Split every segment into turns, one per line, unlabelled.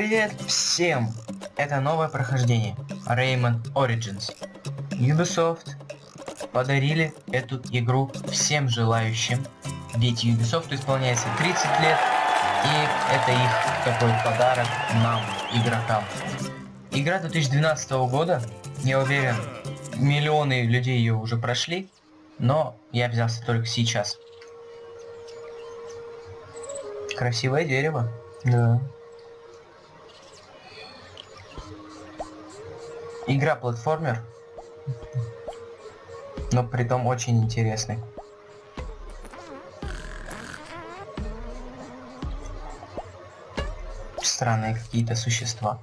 Привет всем! Это новое прохождение Rayman Origins. Ubisoft подарили эту игру всем желающим, ведь Ubisoft исполняется 30 лет, и это их такой подарок нам, игрокам. Игра 2012 года, я уверен, миллионы людей ее уже прошли, но я взялся только сейчас. Красивое дерево. Да. Игра платформер, но при том очень интересный. Странные какие-то существа.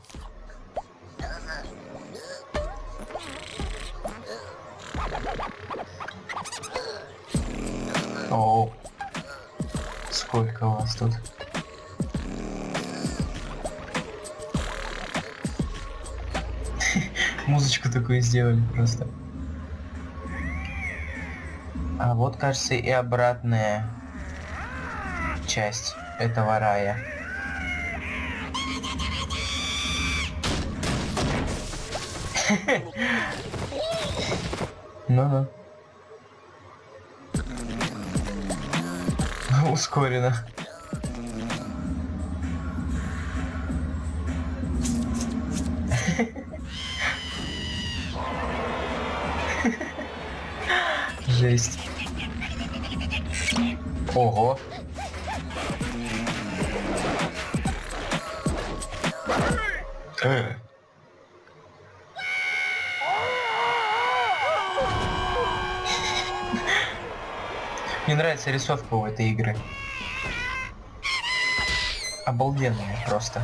Музычку такую сделали просто. А вот, кажется, и обратная часть этого рая. Ну-ну. Ускорено. Жесть. Ого. Э. Мне нравится рисовка у этой игры. Обалденная просто.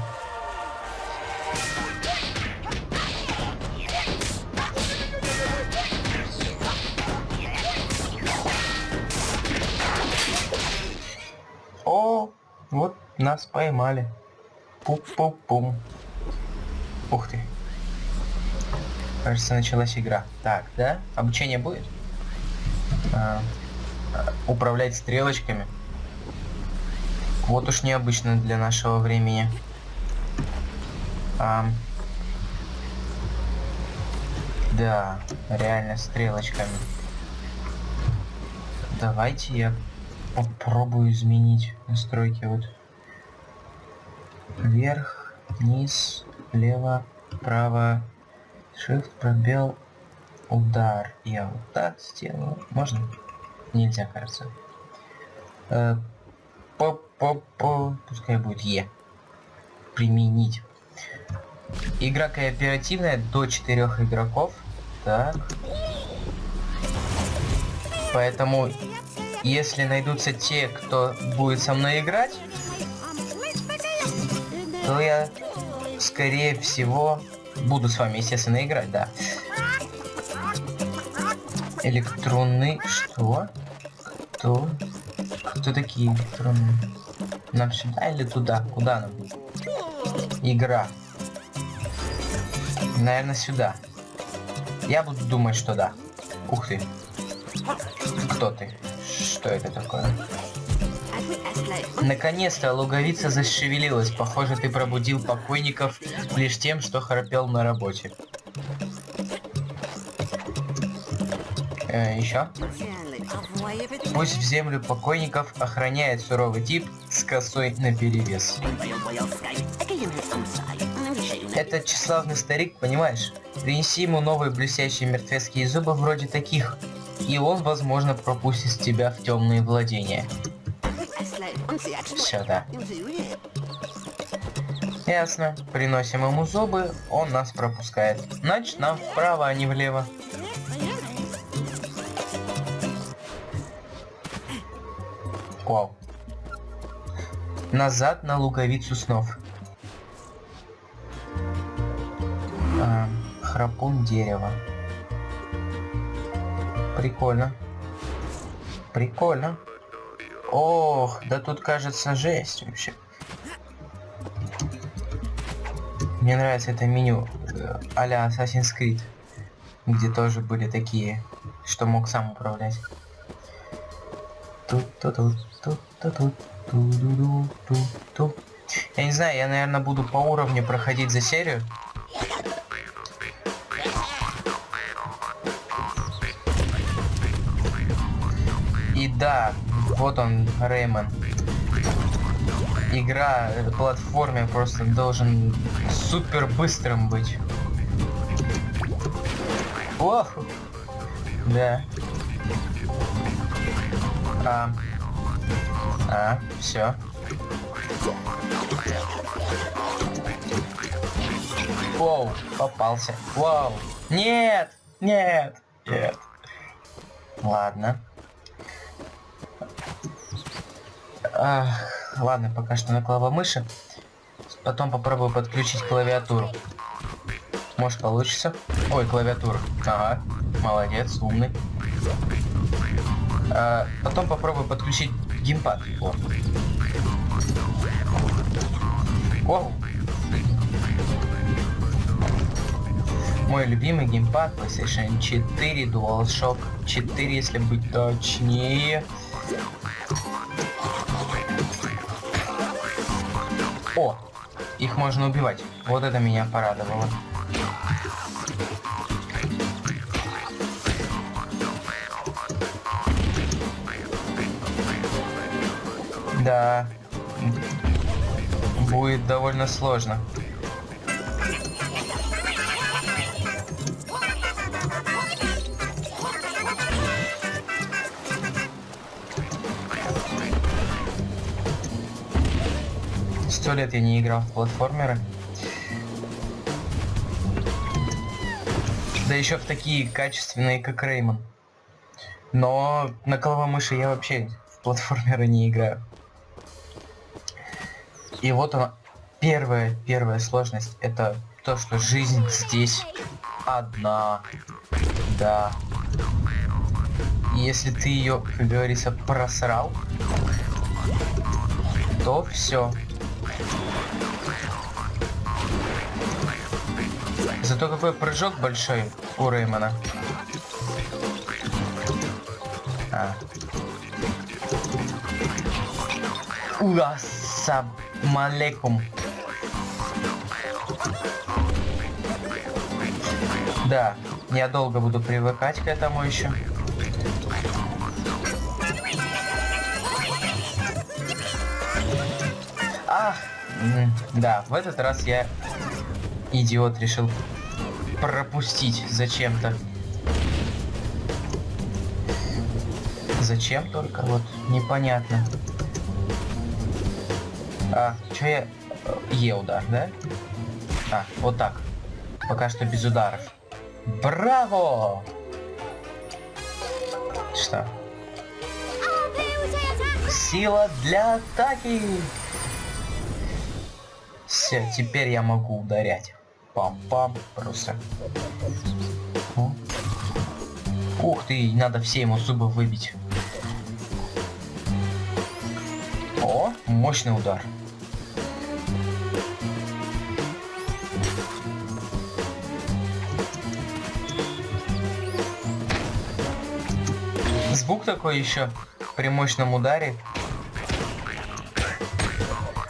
Нас поймали. Пум-пум-пум. Ух ты. Кажется, началась игра. Так, да? Обучение будет? А, управлять стрелочками. Вот уж необычно для нашего времени. А, да, реально стрелочками. Давайте я попробую изменить настройки вот вверх, вниз, лево, право, shift, пробел, удар. Я вот так сделаю. Можно? Нельзя, кажется. Э, по по по пускай будет Е. Применить. Игра кооперативная до четырех игроков. Так. Поэтому если найдутся те, кто будет со мной играть, то я, скорее всего, буду с вами, естественно, играть, да. Электронный... Что? Кто? Кто такие электронные? Нам сюда или туда? Куда нам? Игра. Наверное, сюда. Я буду думать, что да. Ух ты. Кто ты? Что это такое? Наконец-то луговица зашевелилась. Похоже, ты пробудил покойников лишь тем, что храпел на работе. Э, еще? Пусть в землю покойников охраняет суровый тип с косой на перевес. Это тщеславный старик, понимаешь? Принеси ему новые блестящие мертвецкие зубы вроде таких, и он, возможно, пропустит тебя в темные владения. Все, да. Ясно. Приносим ему зубы, он нас пропускает. Значит, нам вправо, а не влево. Вау. Назад на луковицу снов. А, храпун дерева. Прикольно. Прикольно. Ох, да тут кажется жесть вообще. Мне нравится это меню э, а-ля Assassin's Creed, где тоже были такие, что мог сам управлять. Тут, тут, тут, тут, тут, тут, тут, тут, тут, Я не знаю, я, наверное, буду по уровню проходить за серию. И да, вот он, Реймон. Игра, э, платформе просто должен супер быстрым быть. Ох! Да. А. А, все. Воу, попался. Вау. Нет, нет, нет. Ладно. Ах, ладно, пока что на клавомыши. Потом попробую подключить клавиатуру. Может получится. Ой, клавиатура. Ага, молодец, умный. А, потом попробую подключить геймпад. О. Вау. Мой любимый геймпад PlayStation 4 DualShock 4, если быть точнее. О, их можно убивать. Вот это меня порадовало. Да. Будет довольно сложно. Сто лет я не играл в платформеры. Да еще в такие качественные, как Реймон. Но на головомыши я вообще в платформеры не играю. И вот она, первая, первая сложность, это то, что жизнь здесь одна. Да. Если ты ее, как говорится, просрал, то все. Зато какой прыжок большой у Реймона. А. Уасаб. Малекум. Да, я долго буду привыкать к этому еще. Ах, да, в этот раз я идиот решил пропустить зачем-то. Зачем только, вот, непонятно. А, что я... Е удар, да? А, вот так. Пока что без ударов. Браво! Что? Сила для атаки! Все, теперь я могу ударять. Пам-пам, просто. О. Ух ты, надо все ему зубы выбить. О, мощный удар. звук такой еще при мощном ударе.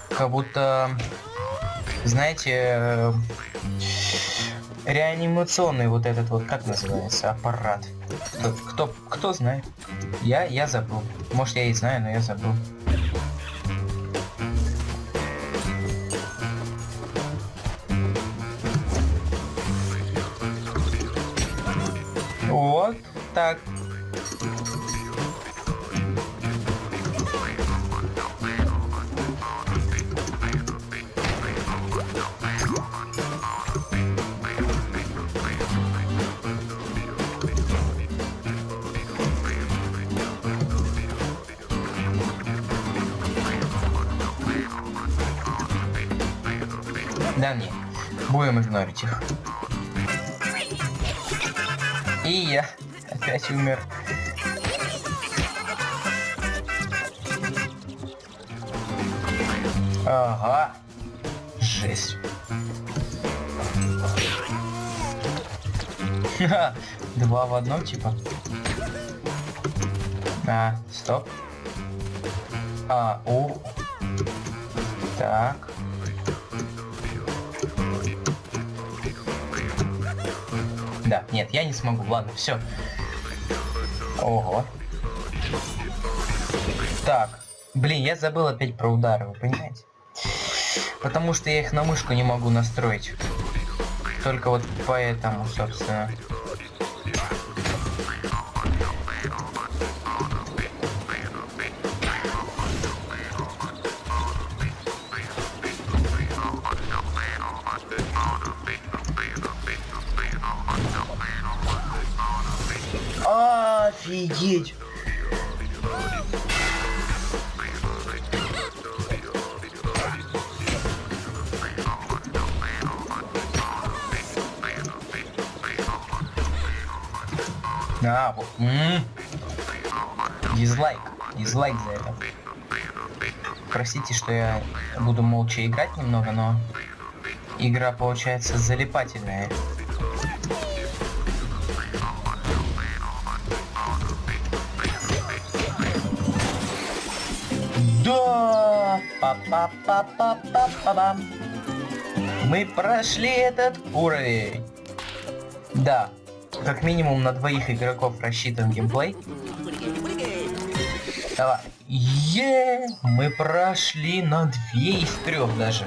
Как будто, знаете, э, реанимационный вот этот вот, как называется, аппарат. Кто, кто, знает? Я, я забыл. Может, я и знаю, но я забыл. Вот так. Будем игнорить их. И я опять умер. Ага. Жесть. Два в одном типа. А, стоп. А, у. Так. Да, нет, я не смогу. Ладно, все. Ого. Так. Блин, я забыл опять про удары, вы понимаете? Потому что я их на мышку не могу настроить. Только вот поэтому, собственно. Офигеть! А, вот. М -м. Дизлайк. Дизлайк за это. Простите, что я буду молча играть немного, но игра получается залипательная. Да! па па па па па бам Мы прошли этот уровень. Да, как минимум на двоих игроков рассчитан геймплей. Давай. Е, мы прошли на две из трех даже.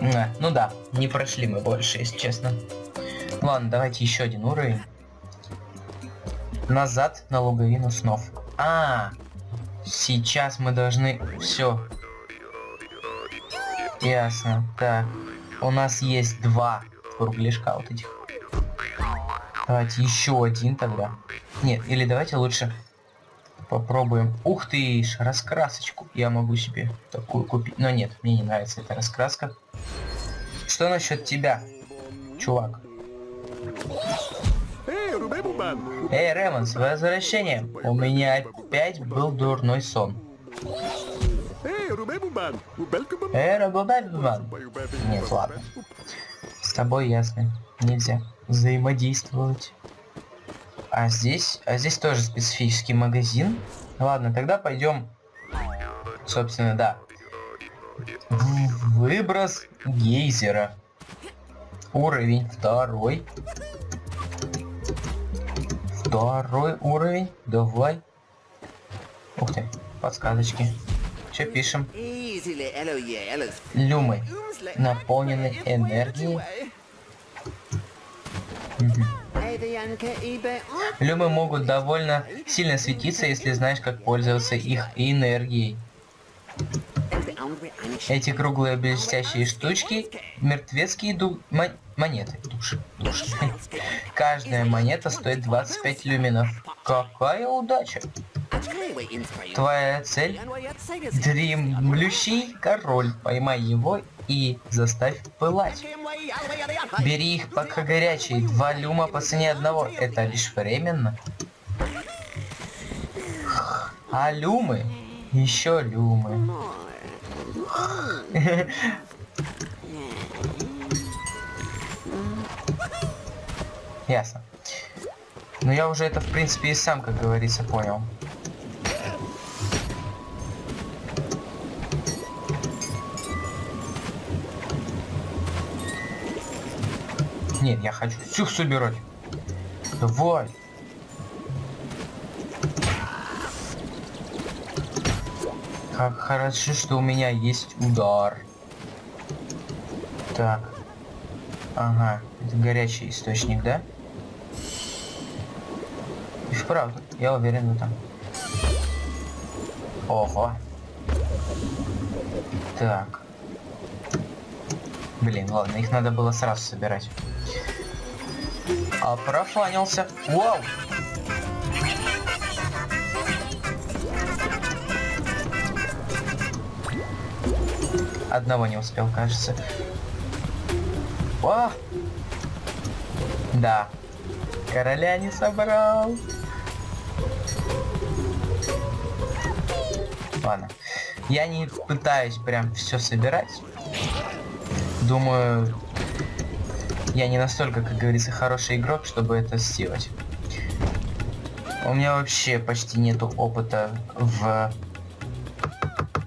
А, ну да, не прошли мы больше, если честно. Ладно, давайте еще один уровень. Назад на луговину снов. А, сейчас мы должны... Все. Ясно. Так. У нас есть два кругляшка вот этих. Давайте еще один тогда. Нет, или давайте лучше попробуем. Ух ты, раскрасочку. Я могу себе такую купить. Но нет, мне не нравится эта раскраска. Что насчет тебя, чувак? Эй, Ремон, с возвращением. У меня опять был дурной сон. Эй, Рубебубан. Нет, ладно. С тобой ясно. Нельзя взаимодействовать. А здесь, а здесь тоже специфический магазин. Ладно, тогда пойдем, собственно, да. Выброс гейзера. Уровень второй. Второй уровень. Давай. Ух ты, подсказочки. Что пишем? Люмы наполнены энергией Люмы могут довольно сильно светиться, если знаешь, как пользоваться их энергией. Эти круглые блестящие штучки мертвецкие ду... Мон... монеты. Души. Души. Каждая монета стоит 25 люминов. Какая удача! Твоя цель? Дремлющий король. Поймай его и заставь пылать. Бери их пока горячие. Два люма по цене одного. Это лишь временно. А люмы? Еще люмы. Ясно. Но я уже это, в принципе, и сам, как говорится, понял. Нет, я хочу всех собирать. Давай. Как хорошо, что у меня есть удар. Так. Ага, это горячий источник, да? И вправду, я уверен в этом. Ого. Так. Блин, ладно, их надо было сразу собирать. А, профанился. Вау! Одного не успел, кажется. О! Да. Короля не собрал. Ладно. Я не пытаюсь прям все собирать. Думаю, я не настолько, как говорится, хороший игрок, чтобы это сделать. У меня вообще почти нету опыта в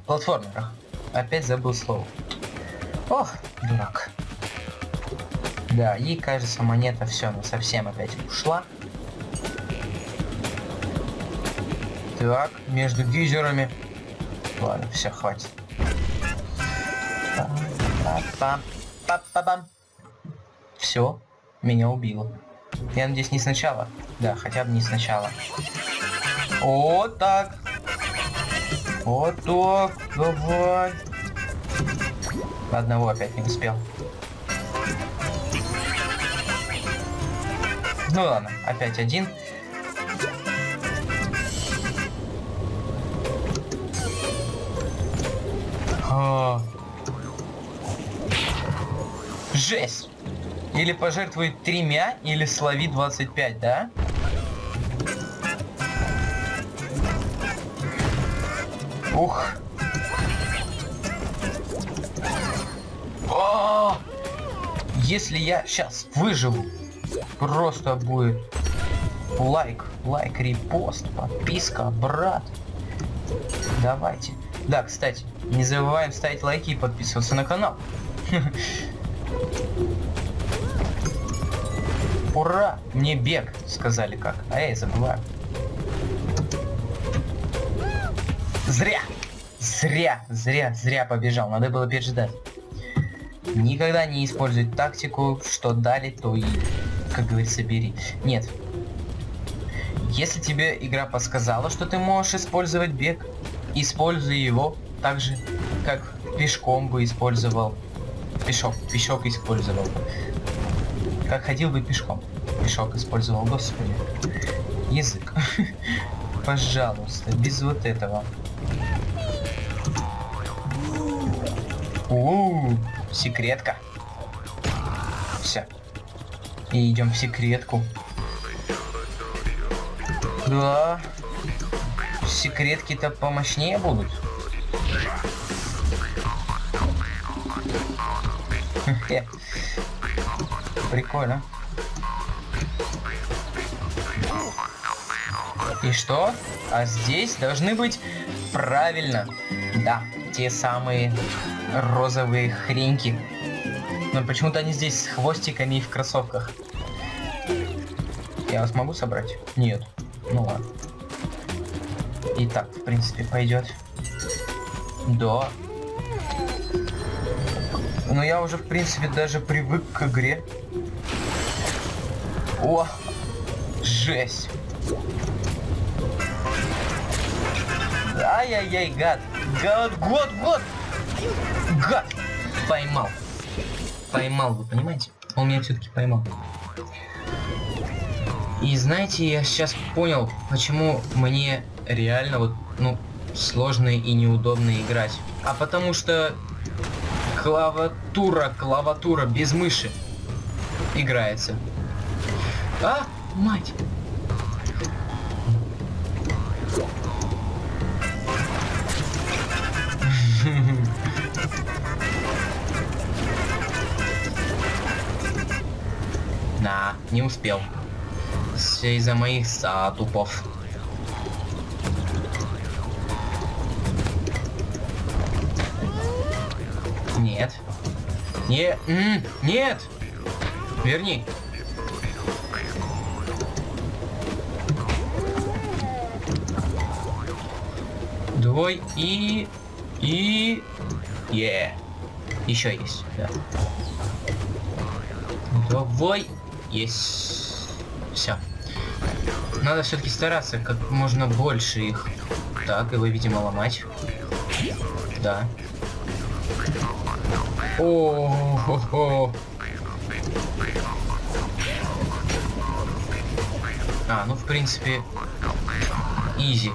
платформерах. Опять забыл слово. Ох, дурак. Да, и кажется монета все, она совсем опять ушла. Так, между гейзерами. Ладно, все, хватит. Все, меня убило. Я надеюсь, не сначала. Да, хотя бы не сначала. Вот так. Вот так. Давай. Одного опять не успел. Ну ладно, опять один. А. Жесть! Или пожертвуй тремя, или слови 25, да? Ух. Если я сейчас выживу, просто будет лайк, лайк, репост, подписка, брат. Давайте. Да, кстати, не забываем ставить лайки и подписываться на канал. Ура! Мне бег, сказали как. А я забываю. Зря! Зря, зря, зря побежал. Надо было переждать. Никогда не используй тактику, что дали, то и, как говорится, бери. Нет. Если тебе игра подсказала, что ты можешь использовать бег, используй его так же, как пешком бы использовал. Пешок, пешок использовал. Как ходил бы пешком. Пешок использовал, господи. Язык. Пожалуйста, без вот этого. Секретка. Все. И идем в секретку. Да. Секретки-то помощнее будут. Прикольно. И что? А здесь должны быть правильно. Да, те самые розовые хреньки. Но почему-то они здесь с хвостиками и в кроссовках. Я вас могу собрать? Нет. Ну ладно. И так, в принципе, пойдет. Да. Но я уже, в принципе, даже привык к игре. О! Жесть! Ай-яй-яй, гад! Гад, год, год! Гад! Поймал. Поймал, вы понимаете? Он меня все-таки поймал. И знаете, я сейчас понял, почему мне реально вот, ну, сложно и неудобно играть. А потому что клавиатура, клавиатура без мыши играется. А, мать! Не успел. Все из-за моих затупов. Нет. Не, нет. Верни. Двой и... И... Е. Yeah. Еще есть, да. Двой. Есть. Все. Надо все-таки стараться как можно больше их. Так, его, видимо, ломать. Да. О, -хо -хо. А, ну в принципе, изи.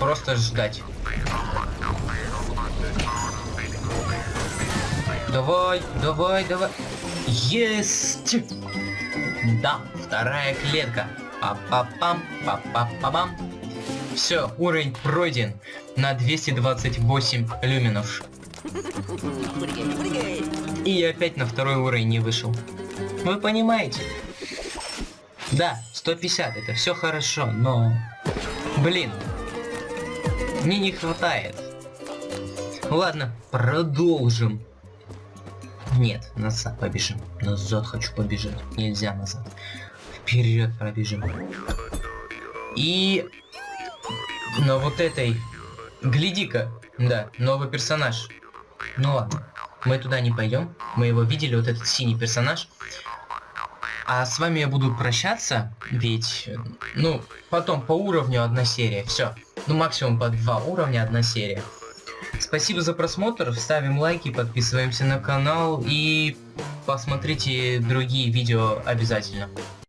Просто ждать. Давай, давай, давай. Есть! Да, вторая клетка. Па-па-пам, па-па-па-бам. Все, уровень пройден на 228 люминов. И я опять на второй уровень не вышел. Вы понимаете? Да, 150, это все хорошо, но... Блин, мне не хватает. Ладно, продолжим. Нет, назад побежим. Назад хочу побежать. Нельзя назад. Вперед пробежим. И на вот этой... Гляди-ка. Да, новый персонаж. Ну ладно. Мы туда не пойдем. Мы его видели, вот этот синий персонаж. А с вами я буду прощаться, ведь, ну, потом по уровню одна серия, все. Ну, максимум по два уровня одна серия. Спасибо за просмотр, ставим лайки, подписываемся на канал и посмотрите другие видео обязательно.